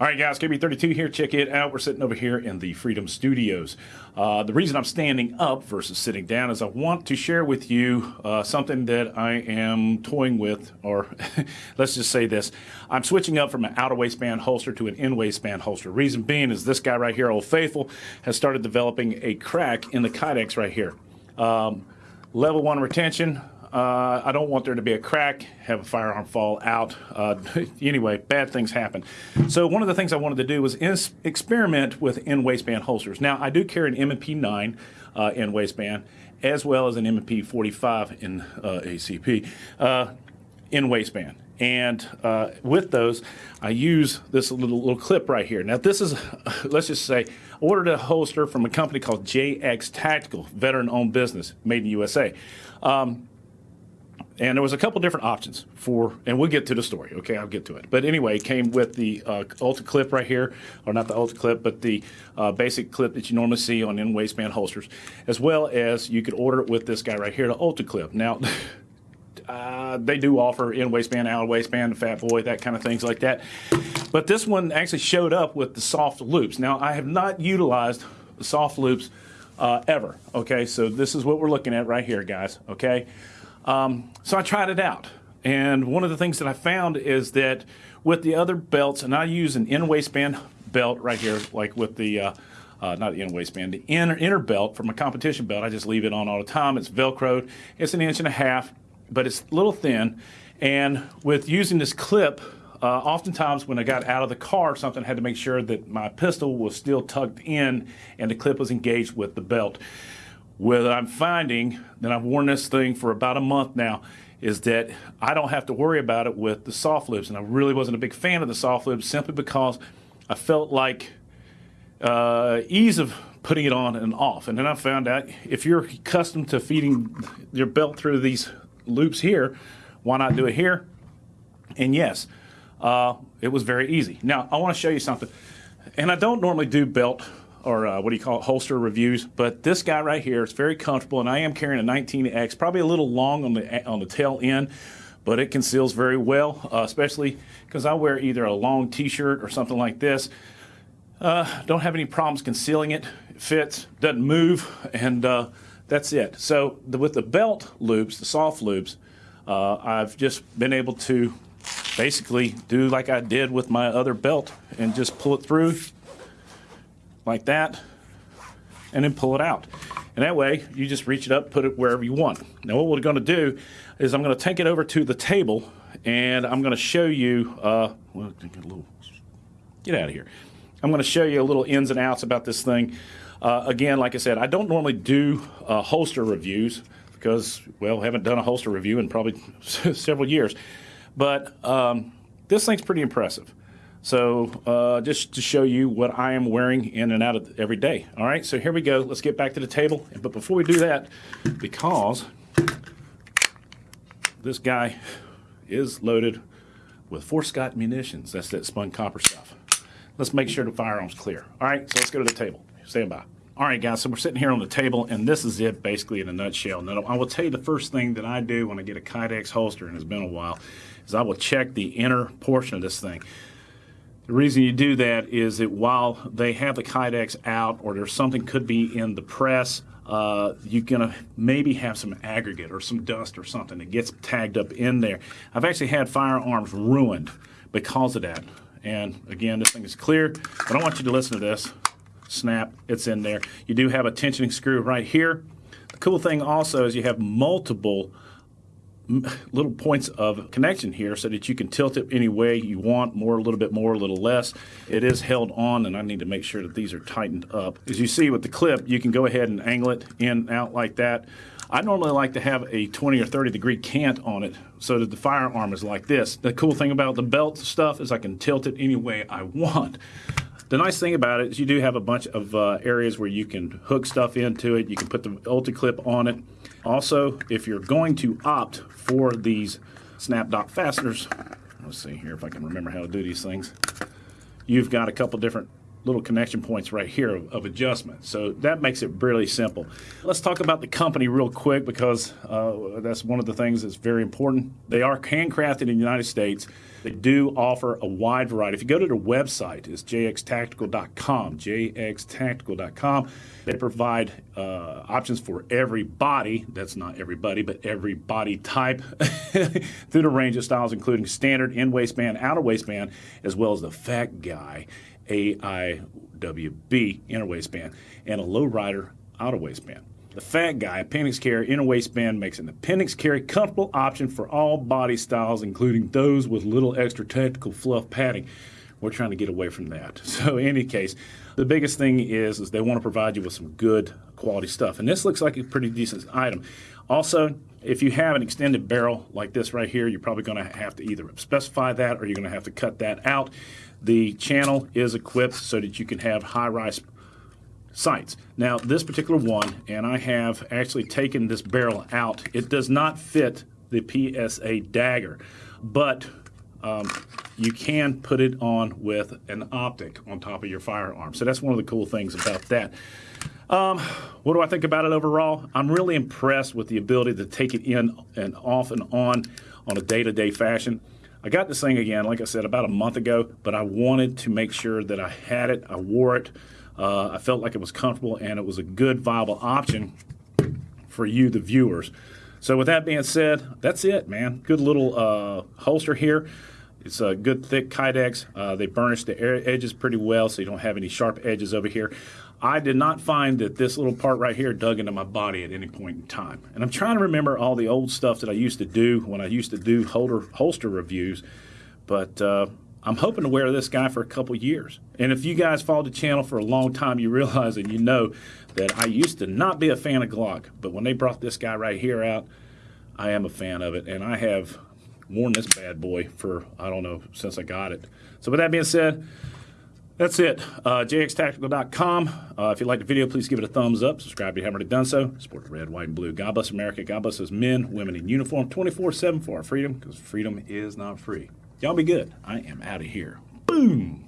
All right, guys, KB32 here. Check it out. We're sitting over here in the Freedom Studios. Uh, the reason I'm standing up versus sitting down is I want to share with you uh, something that I am toying with, or let's just say this. I'm switching up from an outer waistband holster to an in waistband holster. Reason being is this guy right here, Old Faithful, has started developing a crack in the Kydex right here. Um, level one retention, uh, I don't want there to be a crack, have a firearm fall out. Uh, anyway, bad things happen. So one of the things I wanted to do was experiment with in waistband holsters. Now I do carry an M&P 9 uh, in waistband as well as an M&P 45 in uh, ACP uh, in waistband. And uh, with those, I use this little, little clip right here. Now this is, let's just say, ordered a holster from a company called JX Tactical, veteran-owned business, made in USA. Um, and there was a couple different options for, and we'll get to the story. Okay, I'll get to it. But anyway, it came with the uh, Ultra clip right here, or not the Ultra clip, but the uh, basic clip that you normally see on in waistband holsters, as well as you could order it with this guy right here, the Ultra clip. Now. Uh, they do offer in waistband, out waistband, fat boy, that kind of things like that. But this one actually showed up with the soft loops. Now, I have not utilized the soft loops uh, ever. Okay, so this is what we're looking at right here, guys. Okay, um, so I tried it out. And one of the things that I found is that with the other belts, and I use an in waistband belt right here, like with the, uh, uh, not the in waistband, the inner, inner belt from a competition belt. I just leave it on all the time. It's Velcroed. It's an inch and a half, but it's a little thin. And with using this clip, uh, oftentimes when I got out of the car, something had to make sure that my pistol was still tucked in and the clip was engaged with the belt. What I'm finding, and I've worn this thing for about a month now, is that I don't have to worry about it with the soft loops. And I really wasn't a big fan of the soft loops simply because I felt like uh, ease of putting it on and off. And then I found out if you're accustomed to feeding your belt through these loops here, why not do it here? And yes, uh, it was very easy. Now, I want to show you something. And I don't normally do belt or uh, what do you call it, holster reviews. But this guy right here is very comfortable, and I am carrying a 19X, probably a little long on the on the tail end, but it conceals very well, uh, especially because I wear either a long T-shirt or something like this. Uh, don't have any problems concealing it. It fits, doesn't move, and uh, that's it. So the, with the belt loops, the soft loops, uh, I've just been able to basically do like I did with my other belt and just pull it through like that, and then pull it out. And that way, you just reach it up, put it wherever you want. Now what we're going to do is I'm going to take it over to the table, and I'm going to show you, uh, well, get, a little, get out of here. I'm going to show you a little ins and outs about this thing. Uh, again, like I said, I don't normally do uh, holster reviews because, well, haven't done a holster review in probably several years. But um, this thing's pretty impressive. So uh, just to show you what I am wearing in and out of every day. All right, so here we go. Let's get back to the table. But before we do that, because this guy is loaded with Fort Scott munitions. That's that spun copper stuff. Let's make sure the firearm's clear. All right, so let's go to the table. Stand by. All right, guys, so we're sitting here on the table, and this is it basically in a nutshell. Now, I will tell you the first thing that I do when I get a Kydex holster, and it's been a while, is I will check the inner portion of this thing. The reason you do that is that while they have the Kydex out or there's something could be in the press, uh, you're going to maybe have some aggregate or some dust or something that gets tagged up in there. I've actually had firearms ruined because of that. And again, this thing is clear, but I want you to listen to this. Snap, it's in there. You do have a tensioning screw right here. The cool thing also is you have multiple little points of connection here so that you can tilt it any way you want, more, a little bit more, a little less. It is held on, and I need to make sure that these are tightened up. As you see with the clip, you can go ahead and angle it in and out like that. I normally like to have a 20 or 30 degree cant on it so that the firearm is like this. The cool thing about the belt stuff is I can tilt it any way I want. The nice thing about it is you do have a bunch of uh, areas where you can hook stuff into it. You can put the Ultra clip on it. Also, if you're going to opt for these snap dot fasteners, let's see here if I can remember how to do these things. You've got a couple different little connection points right here of, of, adjustment. So that makes it really simple. Let's talk about the company real quick because uh, that's one of the things that's very important. They are handcrafted in the United States. They do offer a wide variety. If you go to their website, it's jxtactical.com, jxtactical.com. They provide uh, options for every body, that's not everybody, but every body type through the range of styles, including standard in waistband, outer waistband, as well as the fat guy AIWB inner waistband, and a lowrider outer waistband. The fat guy appendix carry inner waistband makes an appendix carry comfortable option for all body styles, including those with little extra technical fluff padding. We're trying to get away from that. So, in any case, the biggest thing is is they want to provide you with some good quality stuff, and this looks like a pretty decent item. Also, if you have an extended barrel like this right here, you're probably going to have to either specify that or you're going to have to cut that out. The channel is equipped so that you can have high rise sights. Now, this particular one, and I have actually taken this barrel out, it does not fit the PSA dagger, but um, you can put it on with an optic on top of your firearm. So that's one of the cool things about that. Um, what do I think about it overall? I'm really impressed with the ability to take it in and off and on on a day to day fashion. I got this thing again, like I said, about a month ago, but I wanted to make sure that I had it, I wore it. Uh, I felt like it was comfortable and it was a good, viable option for you, the viewers. So, with that being said, that's it, man. Good little uh, holster here. It's a good, thick Kydex. Uh, they burnish the edges pretty well, so you don't have any sharp edges over here. I did not find that this little part right here dug into my body at any point in time. And I'm trying to remember all the old stuff that I used to do when I used to do holder, holster reviews. But uh, I'm hoping to wear this guy for a couple years. And if you guys followed the channel for a long time, you realize and you know that I used to not be a fan of Glock. But when they brought this guy right here out, I am a fan of it. And I have worn this bad boy for, I don't know, since I got it. So with that being said, that's it. Uh, jxtactical.com. Uh, if you like the video, please give it a thumbs up. Subscribe if you haven't already done so. Support the red, white, and blue. God bless America. God bless us men, women in uniform 24 7 for our freedom because freedom is not free. Y'all be good. I am out of here. Boom.